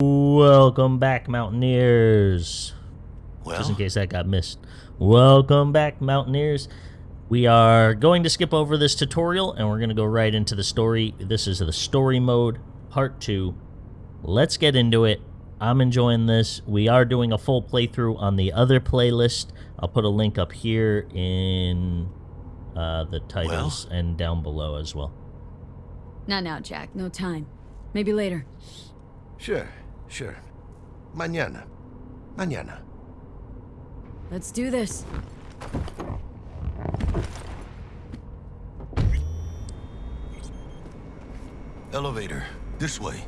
Welcome back, Mountaineers. Just in case that got missed. Welcome back, Mountaineers. We are going to skip over this tutorial and we're going to go right into the story. This is the story mode, part two. Let's get into it. I'm enjoying this. We are doing a full playthrough on the other playlist. I'll put a link up here in uh, the titles and down below as well. Not now, Jack. No time. Maybe later. sure, sure. Mañana. Mañana. Let's do this. Elevator. This way.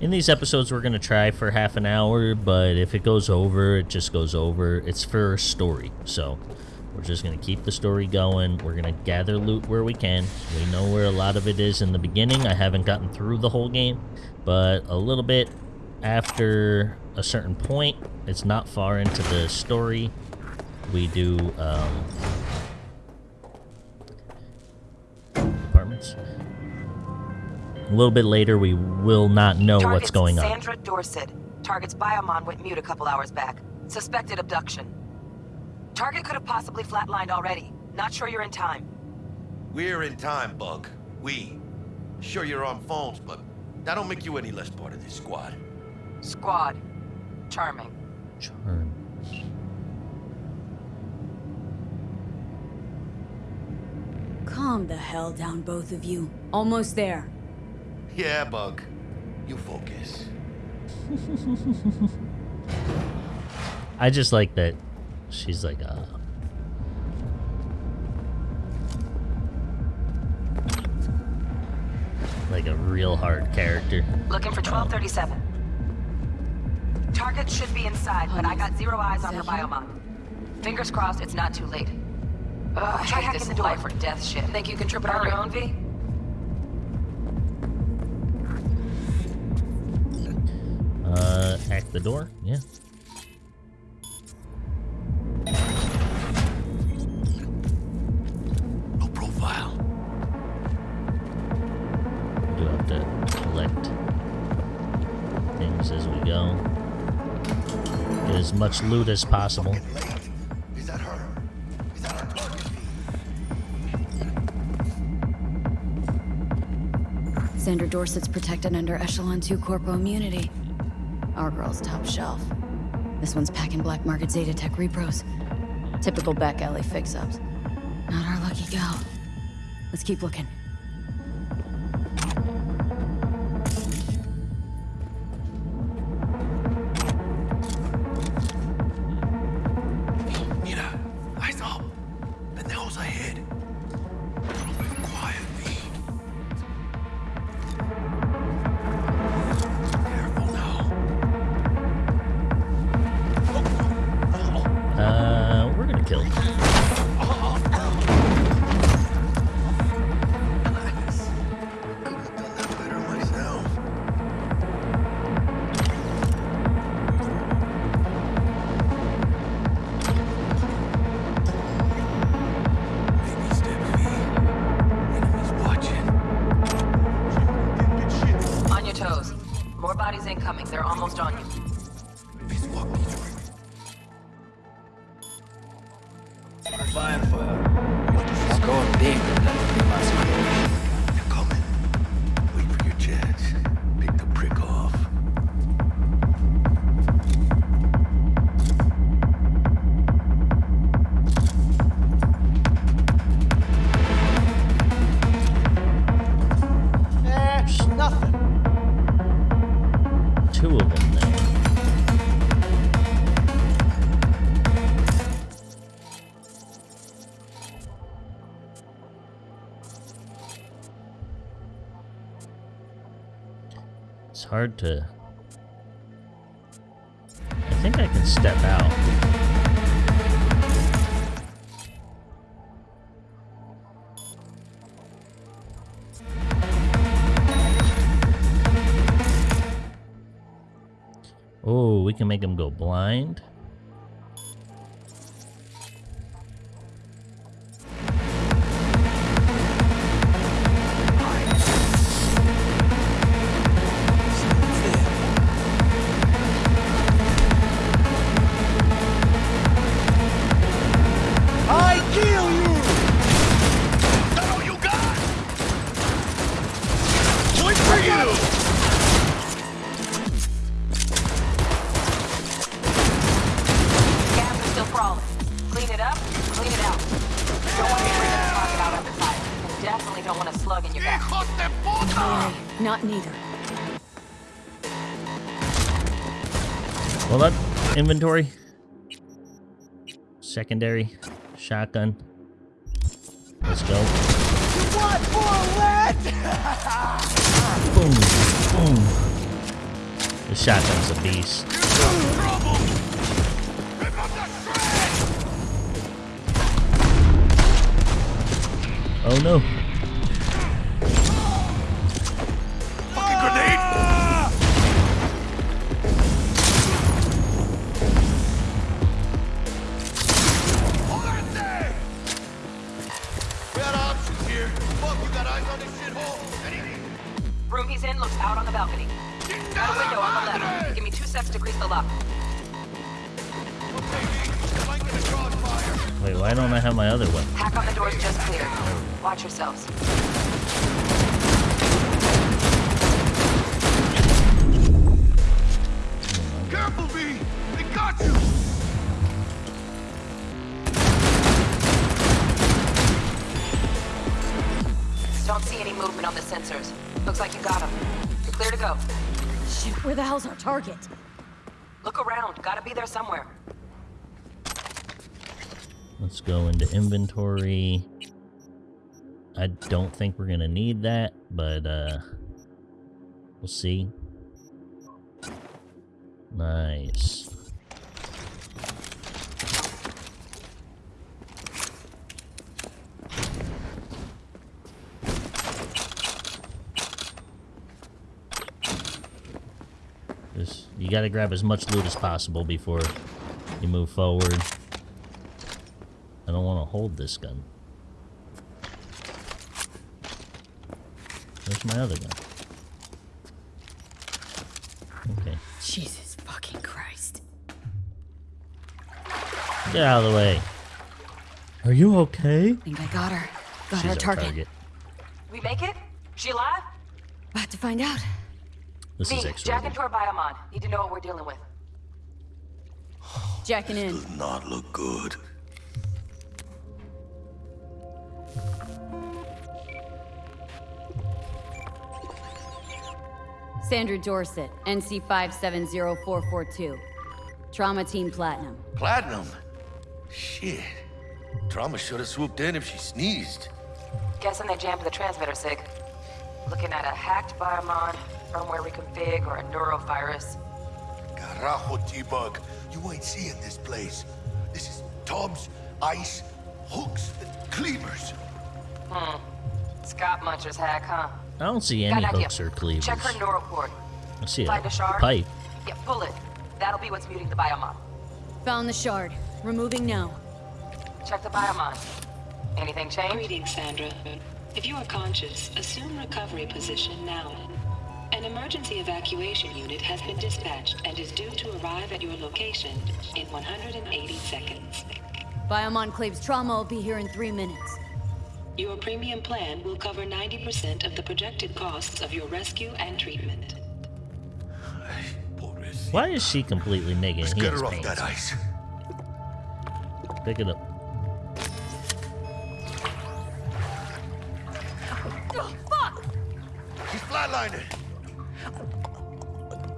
In these episodes, we're going to try for half an hour, but if it goes over, it just goes over. It's for a story, so we're just going to keep the story going. We're going to gather loot where we can. We know where a lot of it is in the beginning. I haven't gotten through the whole game, but a little bit after a certain point, it's not far into the story, we do um, apartments. A little bit later, we will not know what's Target's going on. Sandra Dorsett. Target's biomon went mute a couple hours back. Suspected abduction. Target could have possibly flatlined already. Not sure you're in time. We're in time, Bug. We. Sure you're on phones, but that don't make you any less part of this squad. Squad. Charming. Charm. Calm the hell down, both of you. Almost there. Yeah, Bug. You focus. I just like that she's like uh like a real hard character. Looking for 1237. Target should be inside, but I got zero eyes on her biomon. Fingers crossed it's not too late. Ugh, I hate this life or death shit. Think you can trip it on your own, V? Uh hack the door? Yeah. Things as we go. Get as much loot as possible. Fucking late. Is that her? Is that our target? Sandra Dorsett's protected under Echelon 2 Corpo immunity. Our girl's top shelf. This one's packing black market Zeta Tech repros. Typical back alley fix-ups. Not our lucky gal. Let's keep looking. Hard to. I think I can step out. Oh, we can make him go blind. Inventory. Secondary. Shotgun. Let's go. Boom. Boom. The shotgun's a beast. Trouble! Rip up the shreds! Oh no. Like you got them. You're clear to go. Shit, where the hell's our target? Look around. Gotta be there somewhere. Let's go into inventory. I don't think we're gonna need that, but uh we'll see. Nice. Just you gotta grab as much loot as possible before you move forward. I don't want to hold this gun. Where's my other gun? Okay. Jesus fucking Christ. Get out of the way. Are you okay? I think I got her. Got She's our our target. target. We make it? She alive? About to find out. This V, is jack X-rated. into our biomon. Need to know what we're dealing with. Jacking in. Does not look good. Sandra Dorsett, NC 570442. Trauma Team Platinum. Platinum? Shit. Trauma should have swooped in if she sneezed. Guessing they jammed the transmitter, Sig. Looking at a hacked biomon, firmware reconfig, or a neurovirus. Carajo, T-Bug. You ain't seeing this place. This is tubs, ice, hooks, and cleavers. Hmm. Scott Muncher's hack, huh? I don't see Got any idea. hooks or cleavers. Check her neural cord. I see a Find a shard. pipe. Yeah, pull it. That'll be what's muting the biomon. Found the shard. Removing now. Check the biomon. Anything change? Greetings, Sandra. If you are conscious, assume recovery position now. An emergency evacuation unit has been dispatched and is due to arrive at your location in 180 seconds. Biomon claims trauma will be here in three minutes. Your premium plan will cover 90% of the projected costs of your rescue and treatment. Why is she completely naked? Let's get has her off that ice. Pick it up.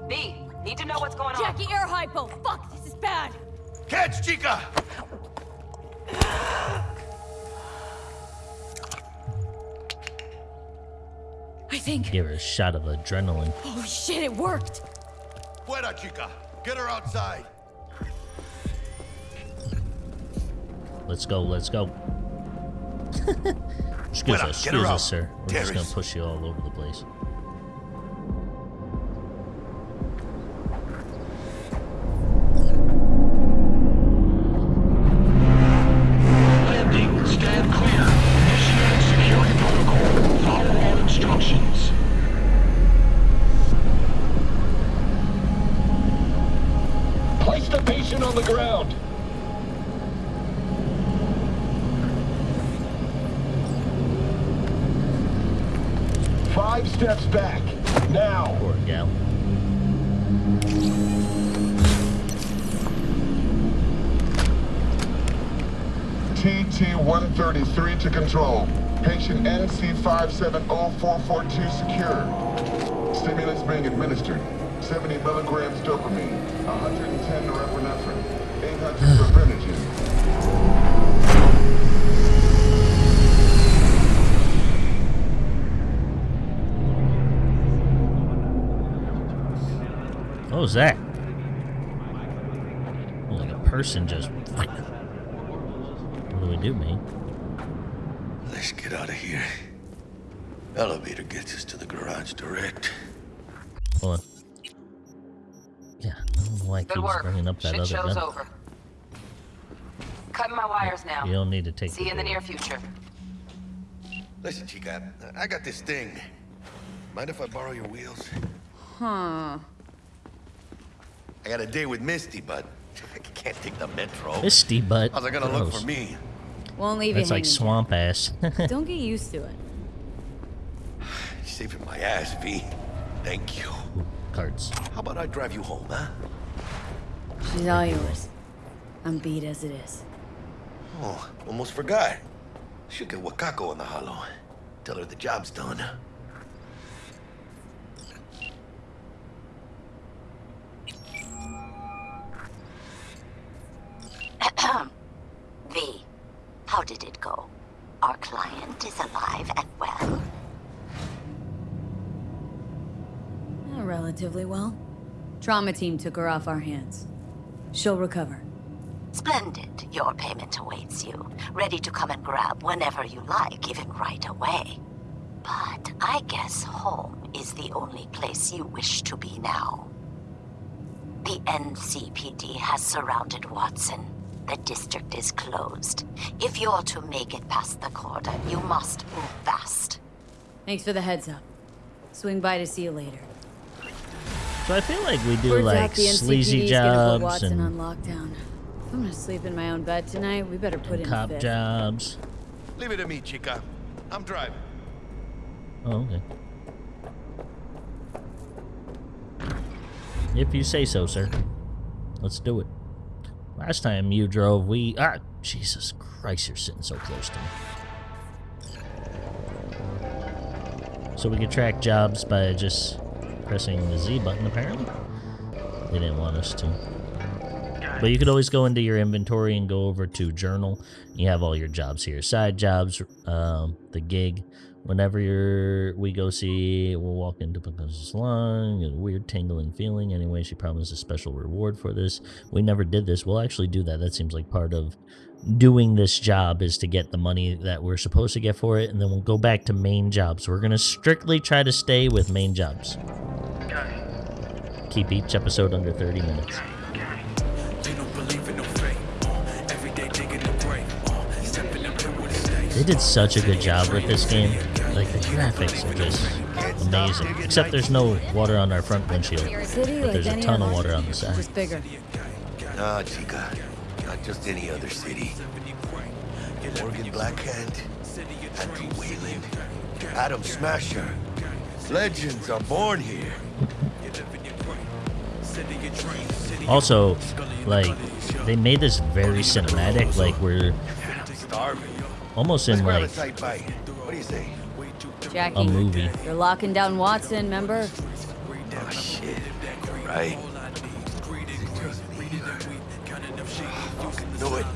B, need to know what's going on. Jackie, air hypo! Fuck, this is bad! Catch, Chica! I think. Give her a shot of adrenaline. Oh shit, it worked! Fuera, Chica. Get her outside. Let's go, let's go. excuse Well, us, excuse us, sir. We're just gonna push you all over the place. Steps back. Now! Poor gal. TT-133 to control. Patient NC570442 secure. Stimulus being administered. 70 milligrams dopamine, 110 norepinephrine, 800 fibrinogen. was that? Like a person just. What do we do, man? Let's get out of here. Elevator gets us to the garage direct. Hold on. Yeah, I don't know why it Good keeps work. bringing up that Shit other show's gun. over. Cutting my wires now. You don't need to take See you in the near future. Listen, Chica, I got this thing. Mind if I borrow your wheels? Huh. I got a day with Misty, but I can't take the metro. Misty butt. How's it gonna look for me? Won't leave That's you like hanging. swamp ass. Don't get used to it. You're saving my ass, V. Thank you. Cards. How about I drive you home, huh? She's all yours. I'm beat as it is. Oh, almost forgot. Should get Wakako on the holo. Tell her the job's done. How did it go? Our client is alive and well. Relatively well. Trauma team took her off our hands. She'll recover. Splendid. Your payment awaits you, ready to come and grab whenever you like, even right away. But I guess home is the only place you wish to be now. The NCPD has surrounded Watson. The district is closed. If you're to make it past the cordon, you must move fast. Thanks for the heads up. Swing by to see you later. So I feel like we do Word's like out the sleazy NCPD is gonna jobs Watson and on lockdown. If I'm gonna sleep in my own bed tonight, we better put in a cop fit. jobs. Leave it to me, Chica. I'm driving. Oh, okay. If you say so, sir. Let's do it. Last time you drove, we... Ah, Jesus Christ, you're sitting so close to me. So we can track jobs by just pressing the Z button, apparently. They didn't want us to. But you could always go into your inventory and go over to journal. You have all your jobs here. Side jobs, um, the gig. Whenever you're, we go see, we'll walk into Picasso's salon, a weird tingling feeling. Anyway, she promised a special reward for this. We never did this. We'll actually do that. That seems like part of doing this job is to get the money that we're supposed to get for it, and then we'll go back to main jobs. We're going to strictly try to stay with main jobs. Keep each episode under 30 minutes. They did such a good job with this game. Like the graphics are just amazing. Except there's no water on our front windshield. But there's a ton of water on the side. Just bigger. Nah, Chica. Not just any other city. Morgan Blackhand, Andrew Weyland, Adam Smasher. Legends are born here. Also, like they made this very cinematic. Like we're almost in like a tight bite. What do you say? Jackie, a movie. you're locking down Watson, remember? Oh, shit. Right. Do it.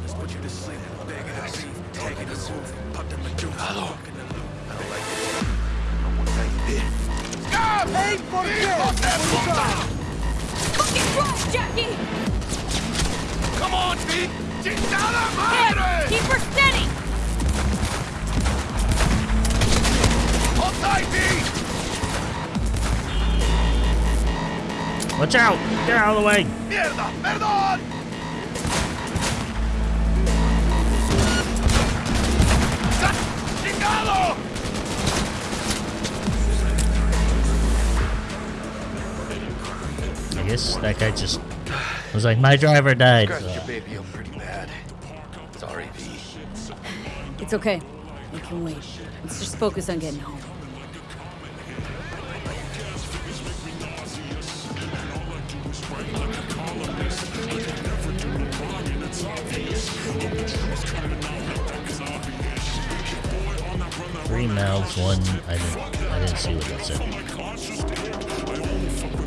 Hello. I don't like it. No one like this. Stop! Hey, por qué? Fucking drive, Jackie! Come on, Pete! ¡Chingada Hey, madre! keep her watch out! Get out of the way! ¡Mierda! ¡Perdón! ¡Chingado! I guess that guy just was like, my driver died. Scratched your baby up pretty bad. Sorry, V. It's okay. We can wait. Let's just focus on getting home. prank like a columnist. I can never do no wrong and it's obvious. Hope the truth's coming out, no that is obvious. Boy on that run, that Three mouths, one... I didn't, I didn't see what that said.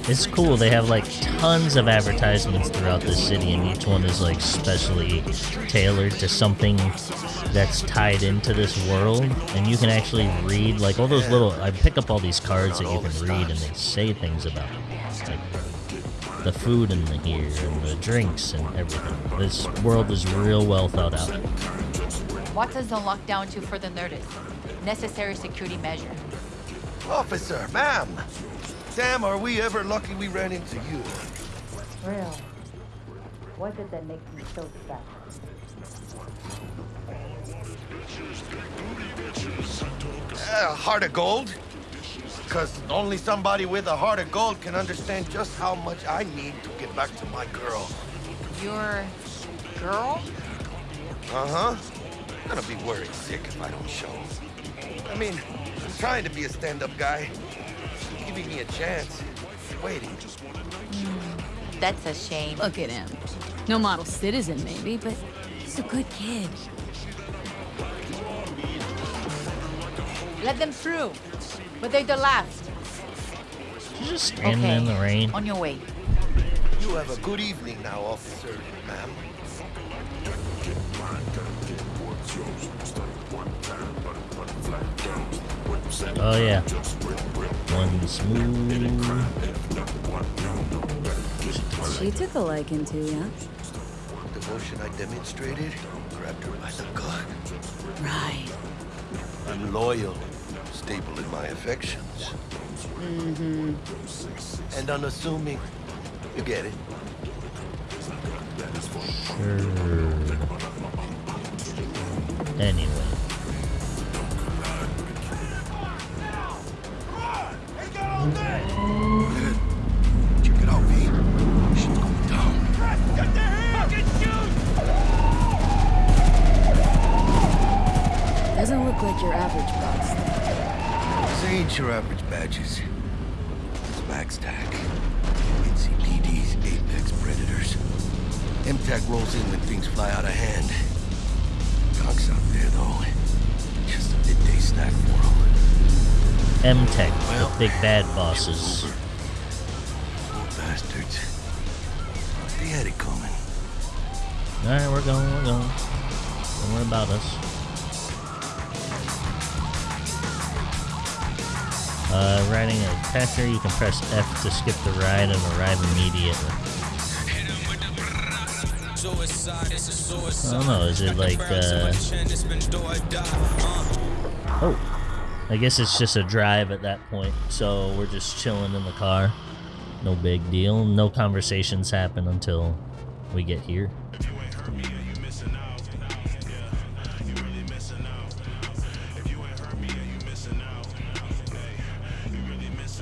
It's cool, they have like tons of advertisements throughout the city and each one is like specially tailored to something that's tied into this world and you can actually read like all those little I pick up all these cards that you can read and they say things about like the food in the here and the drinks and everything. This world is real well thought out. What does the lockdown to further notice? Necessary security measure. Officer, ma'am. Damn, are we ever lucky we ran into you. Real. What did that make you so sad? Uh, heart of gold? Because only somebody with a heart of gold can understand just how much I need to get back to my girl. Your girl? Uh-huh. I'm Gonna be worried sick if I don't show. I mean, I'm trying to be a stand-up guy. Giving me a chance. Waiting. That's a shame. Look at him. No model citizen, maybe, but he's a good kid. Let them through. But they're the last. She's just standing okay. in the rain. On your way. You have a good evening now, officer, ma'am. Oh yeah. One smooth. She took a liking to you. Devotion I demonstrated grabbed her by the gut. Right. I'm loyal, stable in my affections. Mm-hmm. And unassuming. You get it. Sure. Anyway. Check it out, V. Shit's going down. Doesn't look like your average boss. Ain't your average badges. It's MaxTac. NCPD's apex predators. MTAC rolls in when things fly out of hand. Gonks out there, though. Just a midday snack for them. M-Tech, the big bad bosses. Poor bastards. They had it coming. Alright, we're going, we're going. Don't worry about us. Uh, riding a Packer, you can press F to skip the ride and arrive immediately. I don't know, is it like, uh... Oh. I guess it's just a drive at that point, so we're just chilling in the car. No big deal. No conversations happen until we get here.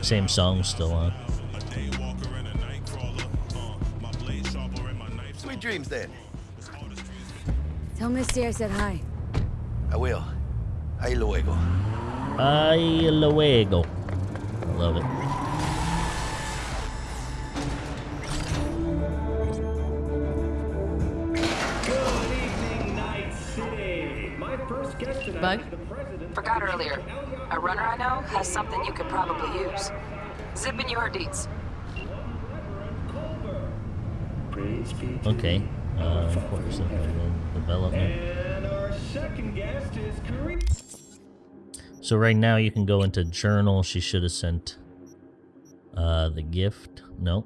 Same song still on. Sweet dreams, then. Tell Misty I said hi. I will. Ahí luego. Ay, luego. I love it. Something you could probably use. Zip in your deets. Okay. Uh, of course, development. And our second guest is Kareem. So right now you can go into journal. She should have sent uh, the gift. No.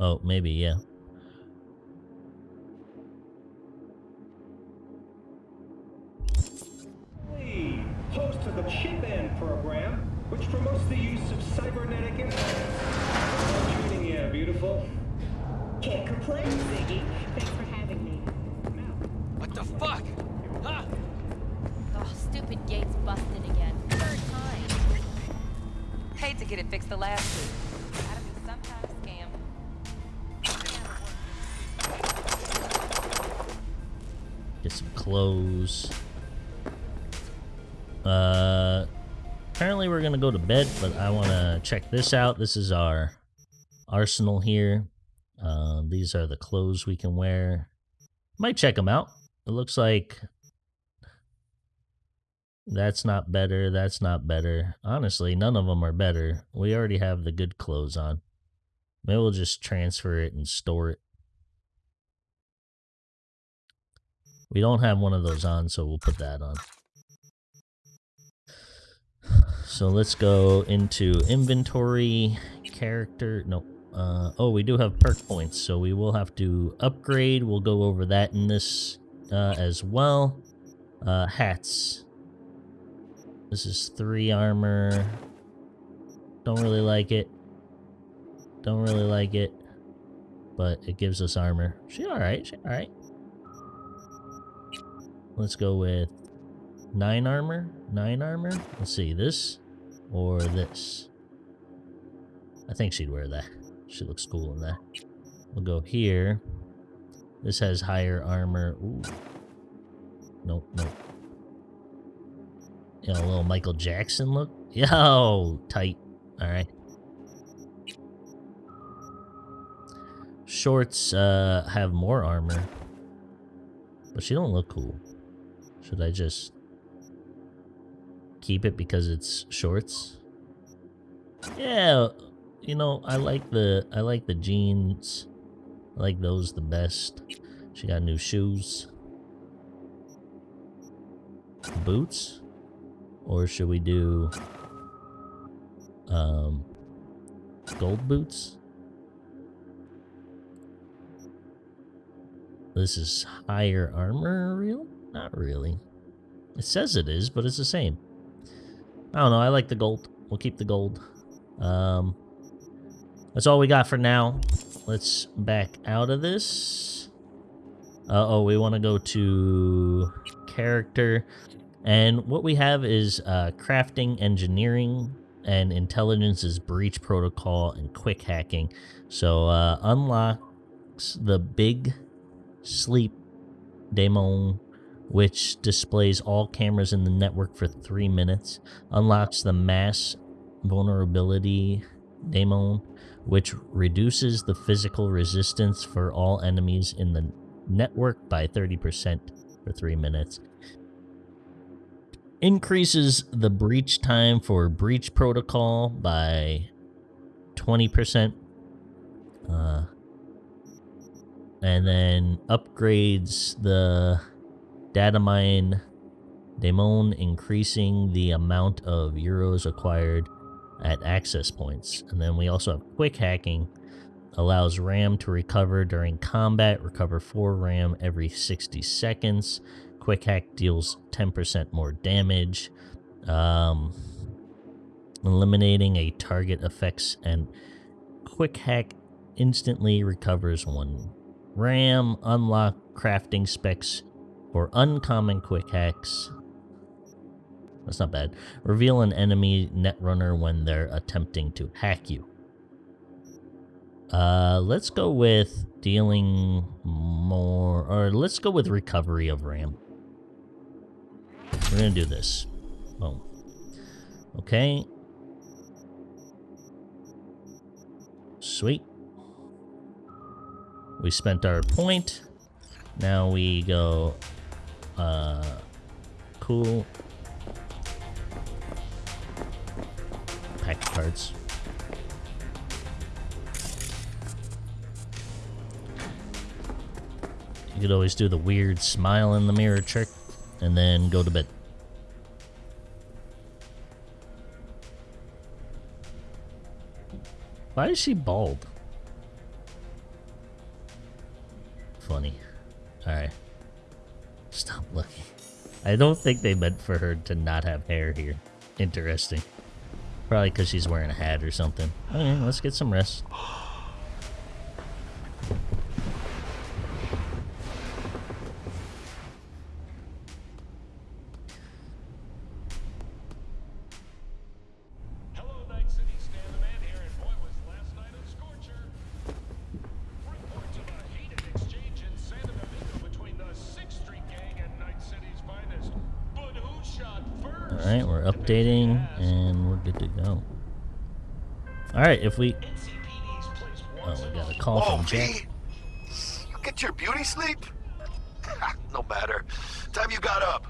Oh, maybe, yeah. Host of the Chip In program, which promotes the use of cybernetic implants. How are you beautiful? Can't complain, Ziggy. Thanks for having me. What the fuck? Huh? Oh, stupid gates busted again. Third time. Hate to get it fixed the last week. Gotta be some scam. Get some clothes. Uh, apparently we're gonna go to bed, but I want to check this out. This is our arsenal here. Uh, these are the clothes we can wear. Might check them out. It looks like That's not better. That's not better. Honestly, none of them are better. We already have the good clothes on. Maybe we'll just transfer it and store it. We don't have one of those on, so we'll put that on. So let's go into inventory, character, no, uh, oh, we do have perk points, so we will have to upgrade. We'll go over that in this uh, as well. Uh, hats. This is three armor. Don't really like it. Don't really like it. But it gives us armor. She alright, she alright. Let's go with nine armor. Nine armor. Let's see, this or this. I think she'd wear that. She looks cool in that. We'll go here. This has higher armor. Ooh. Nope, nope. You know, a little Michael Jackson look. Yo, tight. Alright. Shorts uh, have more armor. But she don't look cool. Should I just keep it because it's shorts? Yeah, you know, I like the I like the jeans. I like those the best. She got new shoes. Boots? Or should we do um gold boots? This is higher armor real? Not really. It says it is, but it's the same. I don't know, I like the gold. We'll keep the gold. Um that's all we got for now. Let's back out of this. Uh oh, we want to go to character. And what we have is uh, crafting, engineering, and intelligence is breach protocol and quick hacking. So uh, unlocks the big sleep daemon, which displays all cameras in the network for three minutes. Unlocks the mass vulnerability daemon, which reduces the physical resistance for all enemies in the network by 30% for 3 minutes. Increases the breach time for breach protocol by 20%. Uh, and then upgrades the data mine daemon, increasing the amount of euros acquired at access points. And then we also have quick hacking, allows RAM to recover during combat, recover 4 RAM every 60 seconds. Quick hack deals 10% more damage. Um, eliminating a target effects and quick hack instantly recovers 1 RAM. Unlock crafting specs for uncommon quick hacks that's not bad. Reveal an enemy netrunner when they're attempting to hack you. Uh, let's go with dealing more, or let's go with recovery of RAM. We're gonna do this. Boom. Okay. Sweet. We spent our point. Now we go, uh, cool. pack of cards. You could always do the weird smile in the mirror trick and then go to bed. Why is she bald? Funny. Alright. I don't think they meant for her to not have hair here. Interesting. Probably because she's wearing a hat or something. Okay, let's get some rest. Alright, if we... Oh, we got a call oh, from Jack. You get your beauty sleep? Ah, no matter. Time you got up.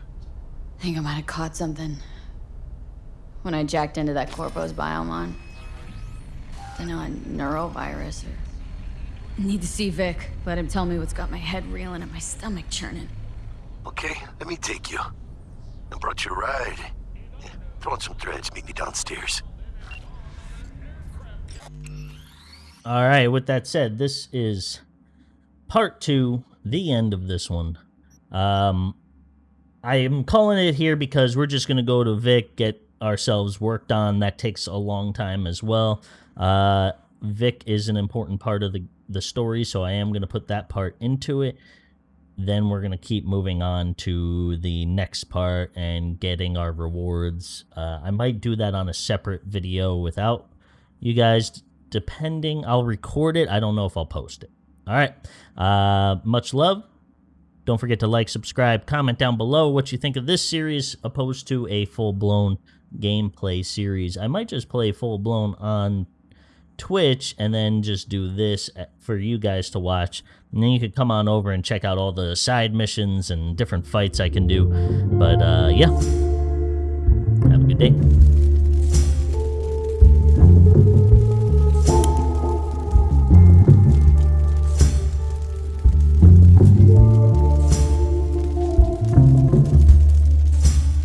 I think I might have caught something. When I jacked into that Corpo's biomon. Don't know, a neurovirus or... Need to see Vik. Let him tell me what's got my head reeling and my stomach churning. Okay, let me take you. I brought you a ride. Yeah, throw on some threads, meet me downstairs. All right, with that said, this is part two, the end of this one. Um, I am calling it here because we're just going to go to Vik, get ourselves worked on. That takes a long time as well. Uh, Vik is an important part of the, the story, so I am going to put that part into it. Then we're going to keep moving on to the next part and getting our rewards. Uh, I might do that on a separate video without you guys depending. I'll record it. I don't know if I'll post it. All right. Uh, much love. Don't forget to like, subscribe, comment down below what you think of this series opposed to a full blown gameplay series. I might just play full blown on Twitch and then just do this for you guys to watch. And then you could come on over and check out all the side missions and different fights I can do. But uh, yeah, have a good day.